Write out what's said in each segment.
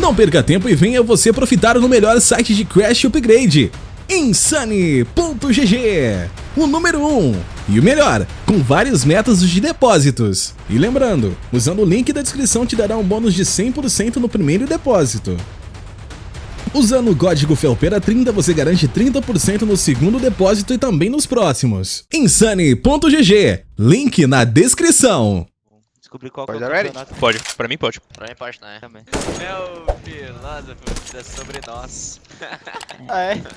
Não perca tempo e venha você profitar no melhor site de Crash Upgrade, Insane.gg, o número 1 um, e o melhor, com vários métodos de depósitos. E lembrando, usando o link da descrição te dará um bônus de 100% no primeiro depósito. Usando o código FELPERA30 você garante 30% no segundo depósito e também nos próximos. Insane.gg, link na descrição. Descobri qual Pode que é o dar ready? campeonato. Pode, pra mim pode. Pra mim pode, né? Também. Meu filósofo é sobre nós. Ah, é?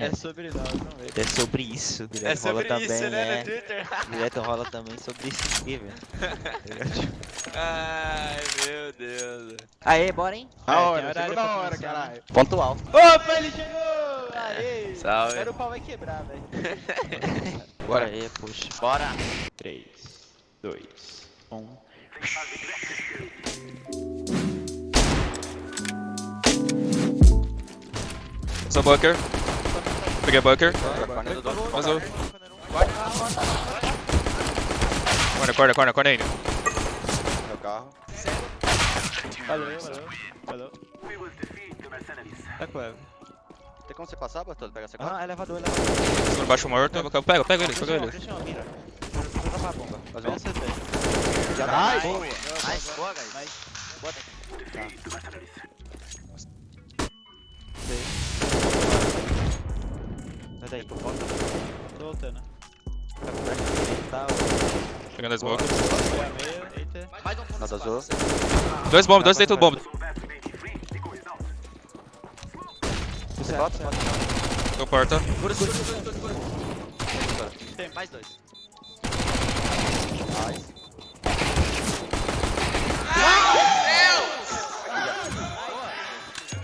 É sobre nós, não é? É sobre isso. Direto É sobre rola isso, também, né, é. no Twitter? Direto rola também sobre isso aqui, velho. Ai, meu Deus. Aê, bora, hein? A É, hora, segunda pra hora, começar. caralho. Pontual. Opa, ele chegou! Aê! Salve. Agora o pau vai quebrar, velho. Bora aí, puxa. Bora. 3, 2, 1. Só bunker. Peguei bunker. Eu. Corner, corner, corner, corner ainda. Meu carro. Valeu, valeu, valeu. Tá com ela. Tem como você passar, Bartolo? Pegar essa Ah, elevador, elevador. Segundo baixo morto. Eu pego, pego ele, pego ele. Vou dropar a bomba. Fazer um Vem CT. Já dá? Boa. Nice, boa, guys. Bota. Sai daí. Tô voltando. Tá, Pegando a smoke. Foi a um ponto. Nada azul. Dois bombs, dois dentro do bomb. o certo, certo. Deu porta. Tem mais dois.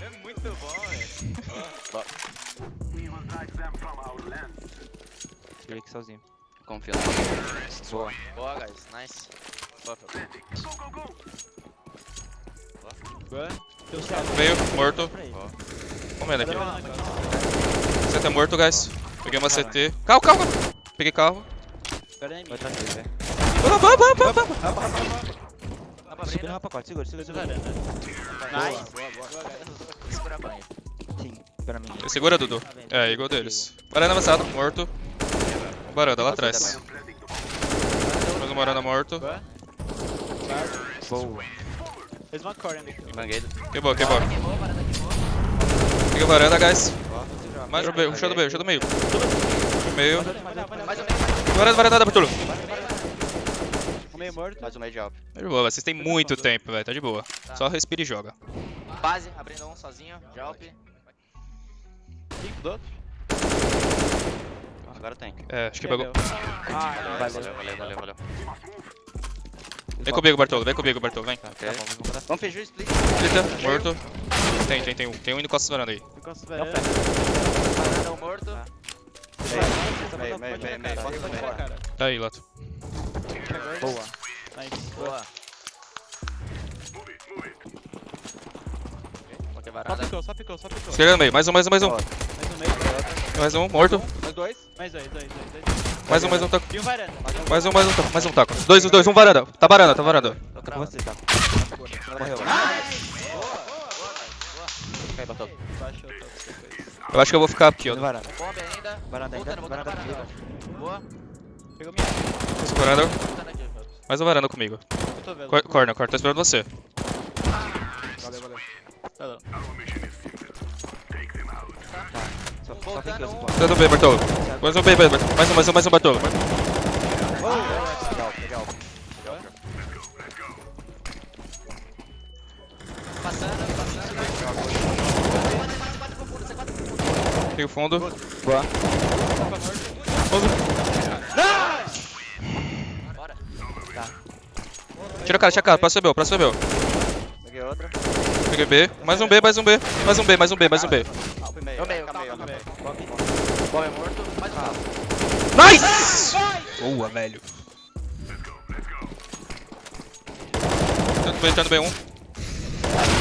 É muito bom, velho. Tirei aqui sozinho. Confia. Boa. Boa, guys. Nice. Boa, Fel. Boa. Salto. Veio, morto. Aí. Comendo aqui. Tá CT morto, guys. Peguei uma CT. Carro, carro, carro. Peguei carro. Aí, Vai mim. atrás dele, velho. Vamos, vamos, vamos, vamos. Segura o pacote, segura, segura, segura. Varanda. Nice. Boa, boa, boa. Segura a banha. Sim, espera mim. Segura, Dudu. É, igual deles. Varanda avançado, morto. Um Varanda lá atrás. Mais um varanda morto. Boa. Fez uma core ali. Mangueira. Queimou, queimou. Peguei varanda, guys. Mais um meio, rushou do meio, do meio. Do meio. Mais um meio. Varanda, varanda, Bartolo. Um meio morto. Mais um meio de alp. Tá de boa, vocês têm muito tempo, velho. Tá de boa. Só respira e joga. Base, abrindo um sozinho. Jump. Cinco do outro. Agora tem. É, acho que pegou. Ah, Valeu. Valeu, valeu, valeu, valeu. Vem comigo, Bartolo. Vem comigo, Bartolo. Vem. Ok. Vamos fechar o split. Eita, morto. Tem, tem, tem um. Tem um indo costas varanda aí. Não, velho. Varanda um morto. Meio, meio, meio, meio. Bota pra fora. cara. Tá aí, Lato. Boa. Nice. Boa. Só varanda. picou, só picou, só picou. Esquerda no meio. Mais um, mais um, mais um. Mais um meio. Mais um, morto. Mais dois. Mais dois, dois, dois, dois. Mais um, mais um taco. E um varanda. Mais um, mais um taco. Mais um taco. Dois, os dois. Um varanda. Tá varanda, tá varanda. Tô Com você, tá? Morreu. Cai, depois. Eu acho que eu vou ficar aqui, ó. Varanda. Ainda. Varanda ainda, varanda varanda. Boa. Pegou minha. Segurando. Mais um varanda comigo. Eu tô vendo. Cor- Corner, corner. Tô esperando você. Valeu, valeu. Valeu. Só, só Voltando tem que um. eu Dando B, Bartolo. Mais um B, Bartolo. Mais um, mais um, mais um, Bartolo. Legal, legal. Passando, passando. Tem o fundo. Boa. Bora. Tira a cara, tira a cara. Próximo B, próximo B. Peguei outra. Peguei B. Mais um B, mais um B. Mais um B, mais um B, mais um B. Meio. Calma, é morto. Mais um carro. Nice! Boa, velho. Entrando B, entrando B1.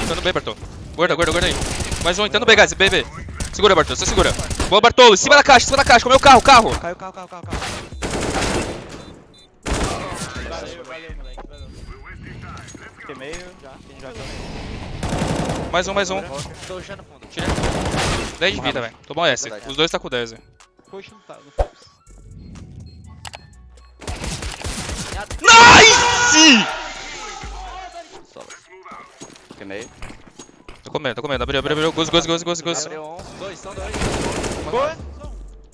Entrando B, Bartolo. Guarda, guarda, guarda aí. Mais um, entrando B, guys. B, B. Segura, Bartolo, você segura. Boa, Bartolo. Em cima da caixa, em cima da caixa. Comeu o carro, carro. Caiu, caiu, caiu, caiu, caiu. Valeu, valeu, moleque. Valeu. Fiquei meio já. Quem já tá meio. Mais um, mais um. Tô rushando fundo. Tira. 10 de vida, velho. Tomou S. Os dois tá com 10, velho. Push não tá, no Fox. Nice! Queimei. Tô comendo, tô comendo. Abriu, abriu, abriu. Gozo, gozo, gozo, gozo, gozo. Abriu um. Dois, são dois.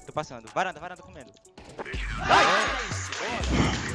Tô passando. Varanda, varanda comendo. Nice!